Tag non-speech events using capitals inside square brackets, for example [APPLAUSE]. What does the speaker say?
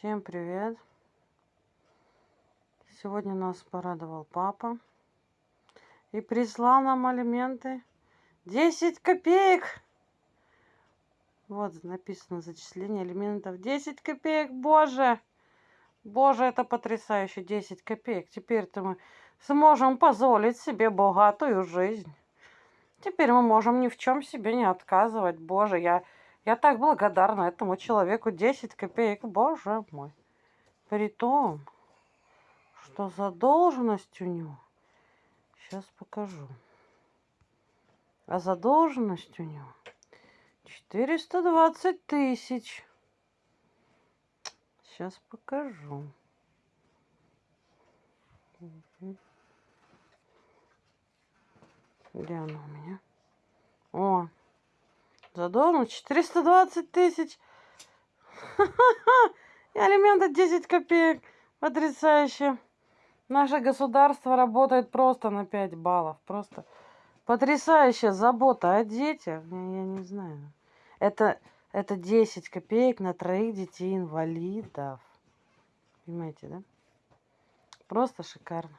Всем привет! Сегодня нас порадовал папа и прислал нам алименты 10 копеек. Вот написано зачисление алиментов 10 копеек. Боже! Боже, это потрясающе. 10 копеек. Теперь-то мы сможем позволить себе богатую жизнь. Теперь мы можем ни в чем себе не отказывать. Боже, я я так благодарна этому человеку. 10 копеек, боже мой. При том, что задолженность у него... Сейчас покажу. А задолженность у него 420 тысяч. Сейчас покажу. Где она у меня? О, Задолженность 420 тысяч. [LAUGHS] И алименты 10 копеек. Потрясающе. Наше государство работает просто на 5 баллов. Просто потрясающая забота о детях. Я не знаю. Это, это 10 копеек на троих детей инвалидов. Понимаете, да? Просто шикарно.